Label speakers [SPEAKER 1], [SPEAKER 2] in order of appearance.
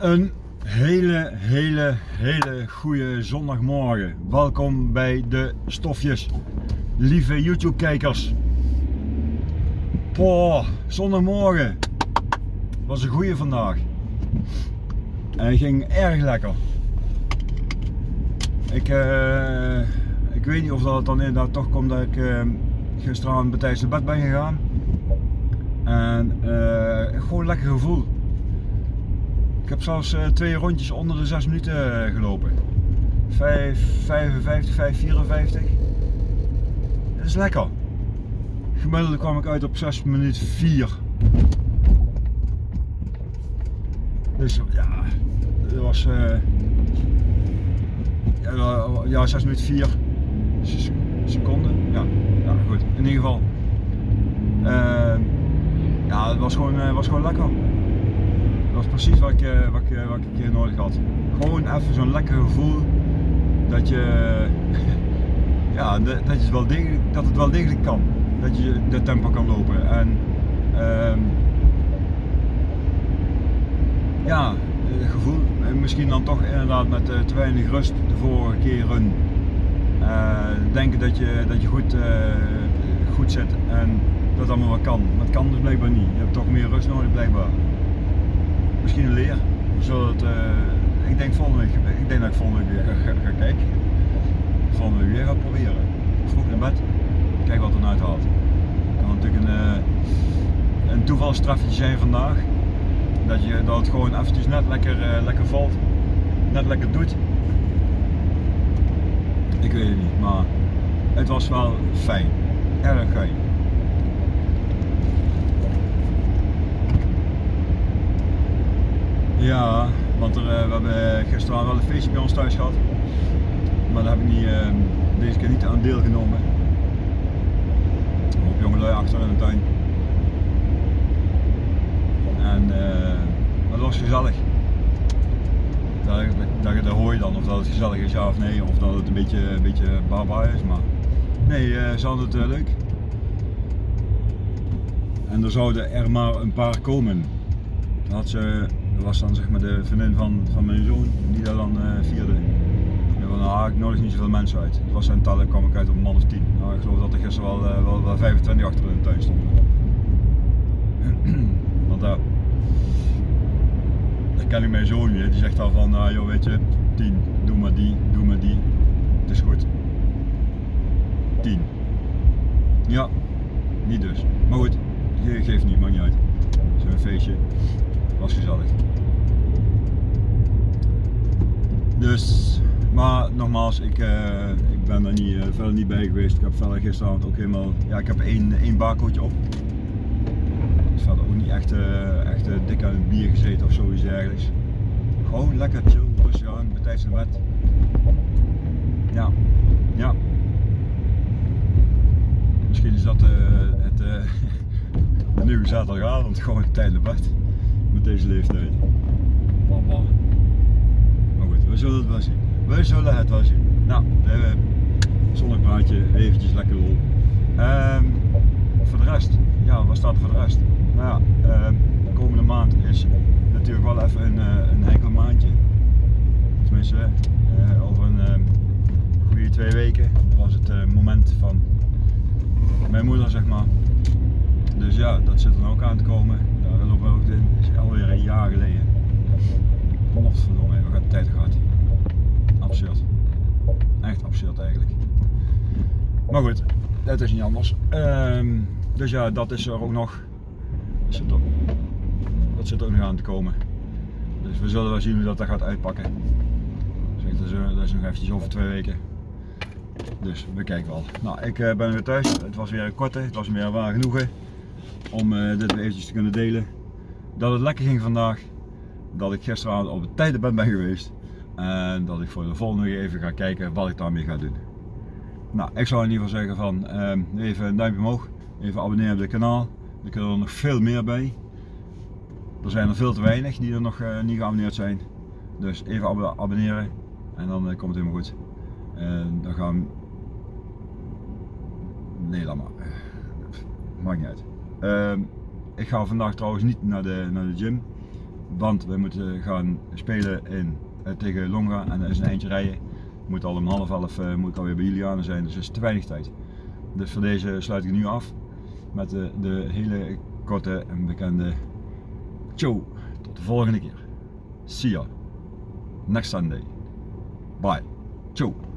[SPEAKER 1] Een hele, hele, hele goede zondagmorgen. Welkom bij de stofjes, lieve YouTube kijkers. Poh, zondagmorgen. Was een goede vandaag. En ging erg lekker. Ik, uh, ik weet niet of dat dan inderdaad toch komt dat ik uh, gisteravond bij bed ben gegaan. En uh, gewoon lekker gevoel. Ik heb zelfs twee rondjes onder de 6 minuten gelopen. 5, 55, 5, 54. Dat is lekker. Gemiddeld kwam ik uit op 6 minuten 4. Dus ja, dat was uh, ja, ja 6 minuten 4 seconden. Ja, ja, goed. In ieder geval. Uh, ja, het was gewoon, was gewoon lekker. Was precies wat ik, wat ik, wat ik hier nodig had. Gewoon even zo'n lekker gevoel dat je, ja, dat, je wel degelijk, dat het wel degelijk kan. Dat je de tempo kan lopen. En, uh, ja, het gevoel, misschien dan toch inderdaad met te weinig rust de vorige keren. Uh, denken dat je, dat je goed, goed zit en dat allemaal wat kan. Maar het kan dus blijkbaar niet. Je hebt toch meer rust nodig blijkbaar. Zodat, ik denk volgende week, ik denk dat ik volgende week weer ga, kijken. Volgende week weer ga proberen. Vroeg in bed. Kijk wat er nou haalt. Het kan natuurlijk een, een toevalstrafje zijn vandaag. Dat, je, dat het gewoon eventjes net lekker, uh, lekker valt. Net lekker doet. Ik weet het niet, maar het was wel fijn. Erg fijn. Ja, want er, uh, we hebben gisteren wel een feestje bij ons thuis gehad. Maar daar heb ik niet, uh, deze keer niet aan deelgenomen. Een hoop jongelui achter in de tuin. En uh, dat was gezellig. Dat, dat, dat hoor je dan of dat het gezellig is ja of nee, of dat het een beetje, een beetje baba is. Maar nee, uh, ze hadden het leuk. En er zouden er maar een paar komen. Dat, had ze, dat was dan zeg maar de vriendin van, van mijn zoon die dat dan vierde. En ik nodig niet zoveel mensen uit. Het was zijn tellen kwam ik uit op een man of tien. Nou, ik geloof dat er gisteren wel, wel, wel 25 achter in de tuin stonden. Want daar ken ik mijn zoon weer, die zegt al van, nou joh weet je, 10, doe maar die, doe maar die, het is goed. 10. Ja, niet dus. Maar goed, ge geeft niet, maakt niet uit. Zo'n feestje, was gezellig. Dus, maar nogmaals, ik, uh, ik ben er niet, uh, verder niet bij geweest. Ik heb verder gisteravond ook helemaal, ja ik heb één, één barcootje op verder ook niet echt, uh, echt dik aan het bier gezeten of zoiets dergelijks. Gewoon lekker chill, rustig aan, tijdens de bed. Ja, ja. Misschien is dat het de nieuwe zaterdagavond, gewoon tijdens de bed. Met deze leeftijd. Maar goed, we zullen het wel zien. We zullen het wel zien. Nou, even zonnepraatje, eventjes lekker lol. Um, voor de rest, ja, wat staat er voor de rest? Nou ja, uh, de komende maand is natuurlijk wel even een, uh, een enkel maandje. Tenminste, uh, over een uh, goede twee weken. Dat was het moment van mijn moeder, zeg maar. Dus ja, dat zit er ook aan te komen. Ook in. is alweer een jaar geleden. Godverdomme, we gaan de tijd gehad. Absurd. Echt absurd eigenlijk. Maar goed, dat is niet anders. Ehm, dus ja, dat is er ook nog. Dat zit, ook, dat zit ook nog aan te komen. Dus we zullen wel zien hoe dat, dat gaat uitpakken. Dat, is, dat is nog eventjes over twee weken. Dus we kijken wel. Nou, ik uh, ben weer thuis. Het was weer een korte, het was weer waar genoegen om uh, dit eventjes te kunnen delen. Dat het lekker ging vandaag. Dat ik gisteravond op het tijdenbed ben geweest. En dat ik voor de volgende even ga kijken wat ik daarmee ga doen. Nou, ik zou in ieder geval zeggen van uh, even een duimpje omhoog. Even abonneren op het kanaal. Er kunnen er nog veel meer bij. Er zijn er veel te weinig die er nog uh, niet geabonneerd zijn. Dus even ab abonneren en dan uh, komt het helemaal goed. En dan gaan. Nee, laat maar. Maakt niet uit. Uh, ik ga vandaag trouwens niet naar de, naar de gym. want we moeten gaan spelen in, eh, tegen Longa en dat is een eindje rijden. Ik moet al om half elf eh, moet ik alweer bij Juliane zijn, dus dat is te weinig tijd. Dus voor deze sluit ik nu af met de, de hele korte en bekende ciao. Tot de volgende keer. See ya. Next Sunday. Bye. Ciao.